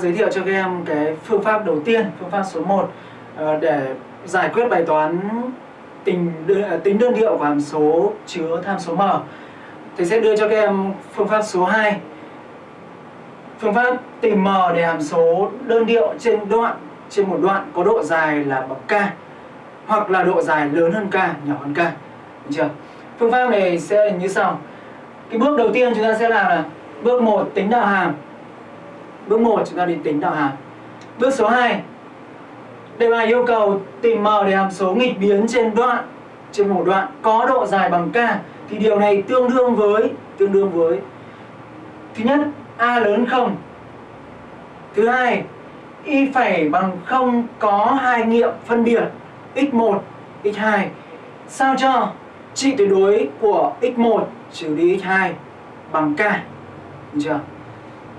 giới thiệu cho các em cái phương pháp đầu tiên, phương pháp số 1 ờ, để giải quyết bài toán tính à, tính đơn điệu của hàm số chứa tham số m. Thầy sẽ đưa cho các em phương pháp số 2. Phương pháp tìm m để hàm số đơn điệu trên đoạn trên một đoạn có độ dài là bậc k hoặc là độ dài lớn hơn k, nhỏ hơn k. Được chưa? Phương pháp này sẽ như sau. Cái bước đầu tiên chúng ta sẽ làm là bước 1 tính đạo hàm. Bước 1 chúng ta đi tính đạo hàm. Bước số 2 Đề bài yêu cầu tìm m để hàm số nghịch biến trên đoạn, trên một đoạn có độ dài bằng k. Thì điều này tương đương với, tương đương với thứ nhất, a lớn không. Thứ hai, y phẩy bằng không có hai nghiệm phân biệt x1 x2 sao cho trị tuyệt đối của x1 trừ đi x2 bằng k? Được chưa?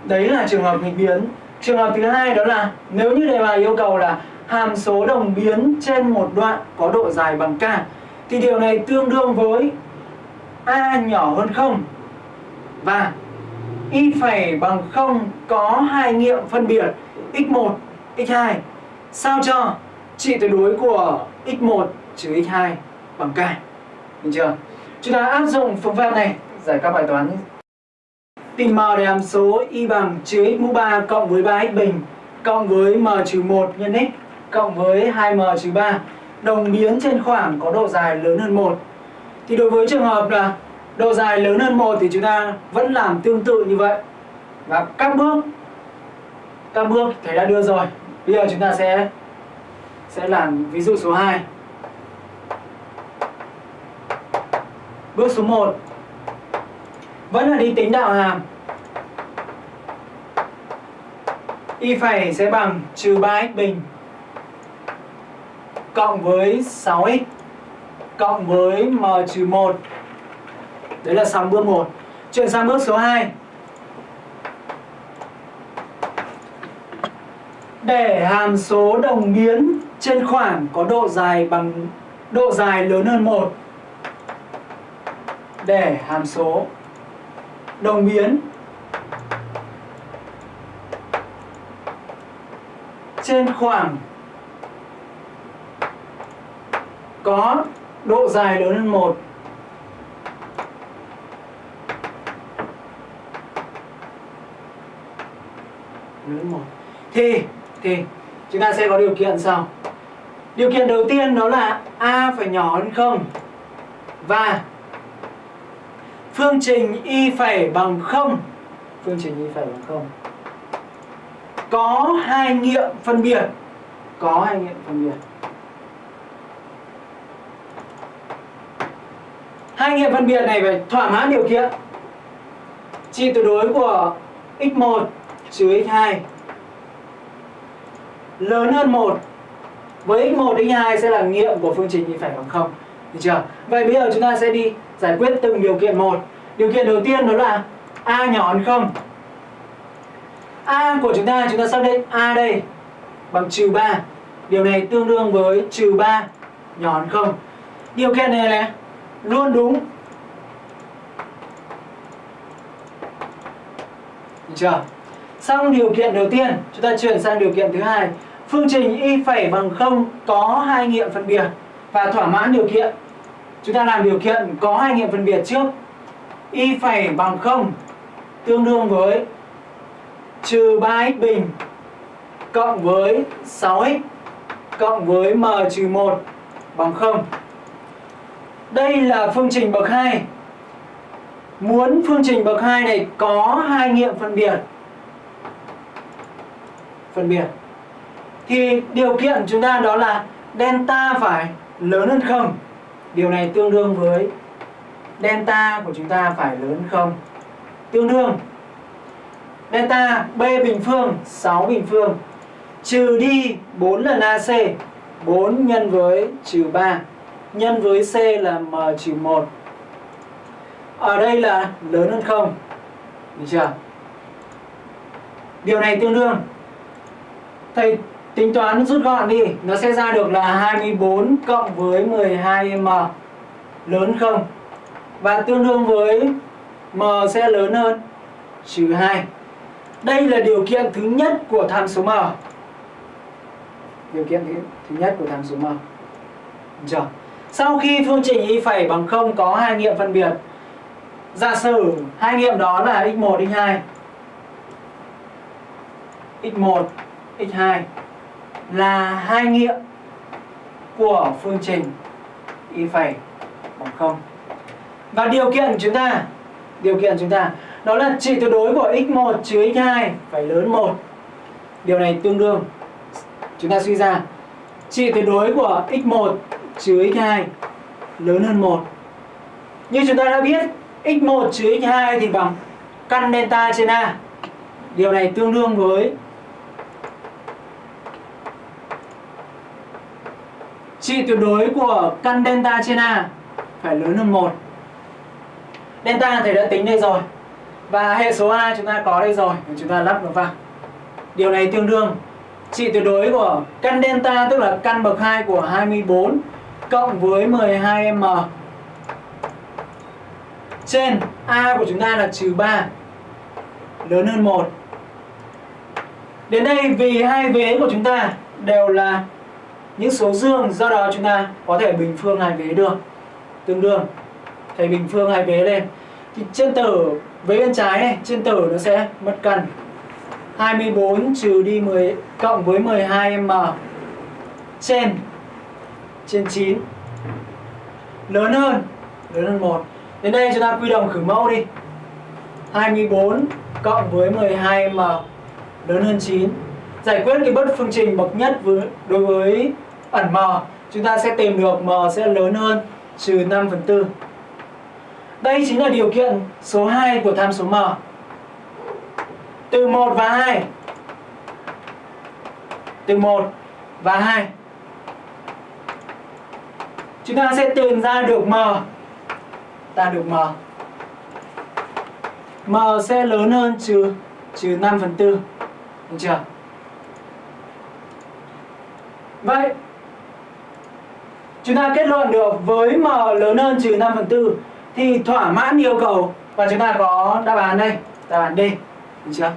Đấy là trường hợp nghịch biến. Trường hợp thứ hai đó là nếu như đề bài yêu cầu là hàm số đồng biến trên một đoạn có độ dài bằng k, thì điều này tương đương với a nhỏ hơn không và y phẩy bằng không có hai nghiệm phân biệt x1 x2 sao cho trị tuyệt đối của x1 trừ x2 bằng k? Được chưa? Chúng ta áp dụng phương pháp này giải các bài toán tìm m để hàm số y bằng trừ x mũ 3 cộng với 3x bình cộng với m trừ 1 nhân x cộng với 2m trừ 3 đồng biến trên khoảng có độ dài lớn hơn 1 thì đối với trường hợp là độ dài lớn hơn 1 thì chúng ta vẫn làm tương tự như vậy. Và các bước các bước thầy đã đưa rồi. Bây giờ chúng ta sẽ sẽ làm ví dụ số 2 bước số 1 vẫn là đi tính đạo hàm y phẩy sẽ bằng trừ 3x bình cộng với 6x cộng với m trừ 1 đấy là xong bước 1 chuyển sang bước số 2 để hàm số đồng biến trên khoảng có độ dài bằng, độ dài lớn hơn 1 để hàm số đồng biến. Trên khoảng có độ dài lớn hơn 1 lớn hơn 1 thì thì, chúng ta sẽ có điều kiện sau. Điều kiện đầu tiên đó là a phải nhỏ hơn không và phương trình y phẩy bằng 0 phương trình y phẩy bằng 0 có hai nghiệm phân biệt. Có hai nghiệm phân biệt. Hai nghiệm phân biệt này phải thỏa mãn điều kiện. Chi tuyệt đối của x1 trừ x2 lớn hơn 1 với x1 x2 sẽ là nghiệm của phương trình y phẩy bằng 0 được chưa? Vậy bây giờ chúng ta sẽ đi giải quyết từng điều kiện một. Điều kiện đầu tiên đó là a nhỏ hơn không? A của chúng ta chúng ta xác định a đây bằng trừ 3 điều này tương đương với trừ 3 nhỏ hơn không? Điều kiện này là luôn đúng. Được chưa? Xong điều kiện đầu tiên, chúng ta chuyển sang điều kiện thứ hai. Phương trình y phẩy bằng không có hai nghiệm phân biệt và thỏa mãn điều kiện chúng ta làm điều kiện có hai nghiệm phân biệt trước y phẩy bằng 0 tương đương với trừ 3x bình cộng với 6x cộng với m trừ 1 bằng 0. Đây là phương trình bậc 2. Muốn phương trình bậc 2 này có hai nghiệm phân biệt. Phân biệt. Thì điều kiện chúng ta đó là delta phải lớn hơn không? Điều này tương đương với delta của chúng ta phải lớn hơn 0. Tương đương. Delta b bình phương 6 bình phương, trừ đi 4 lần AC 4 nhân với trừ 3 nhân với C là M trừ 1 ở đây là lớn hơn không? Được chưa? Điều này tương đương. Thầy tính toán rút gọn đi nó sẽ ra được là 24 cộng với 12M lớn không và tương đương với M sẽ lớn hơn trừ 2 Đây là điều kiện thứ nhất của tham số m. Điều kiện thứ, thứ nhất của tham số m. Được chưa? Sau khi phương trình y phẩy bằng 0 có hai nghiệm phân biệt, giả sử hai nghiệm đó là x1, x2. x1, x2 là hai nghĩa của phương trình y phẩy bằng không Và điều kiện của chúng ta, điều kiện của chúng ta đó là trị tuyệt đối của x1 trừ x2 phải lớn 1. Điều này tương đương chúng ta suy ra trị tuyệt đối của x1 trừ x2 lớn hơn 1. Như chúng ta đã biết, x1 trừ x2 thì bằng căn delta trên A. Điều này tương đương với trị tuyệt đối của căn delta trên A phải lớn hơn 1. Delta thầy đã tính đây rồi. Và hệ số A chúng ta có đây rồi, chúng ta lắp nó vào. Điều này tương đương trị tuyệt đối của căn delta tức là căn bậc 2 của 24 cộng với 12m trên A của chúng ta là trừ 3 lớn hơn 1. Đến đây vì hai vế của chúng ta đều là những số dương do đó chúng ta có thể bình phương hai vế được. Tương đương thầy bình phương hai vế lên. Thì trên tử vế bên trái này trên tử nó sẽ mất cần 24 trừ đi 10 cộng với 12m trên trên 9 lớn hơn lớn hơn 1 đến đây chúng ta quy đồng khử mẫu đi. 24 cộng với 12m lớn hơn 9 giải quyết cái bất phương trình bậc nhất với, đối với ẩn m. Chúng ta sẽ tìm được m sẽ lớn hơn, trừ 5 phần 4 đây chính là điều kiện số 2 của tham số m. Từ 1 và 2 từ 1 và 2 chúng ta sẽ tìm ra được m. Ta được m. M sẽ lớn hơn, trừ trừ 5 phần 4 được chưa? Vậy chúng ta kết luận được với m lớn hơn trừ 5 phần 4 thì thỏa mãn yêu cầu. Và chúng ta có đáp án đây. Đáp án D. Được chưa?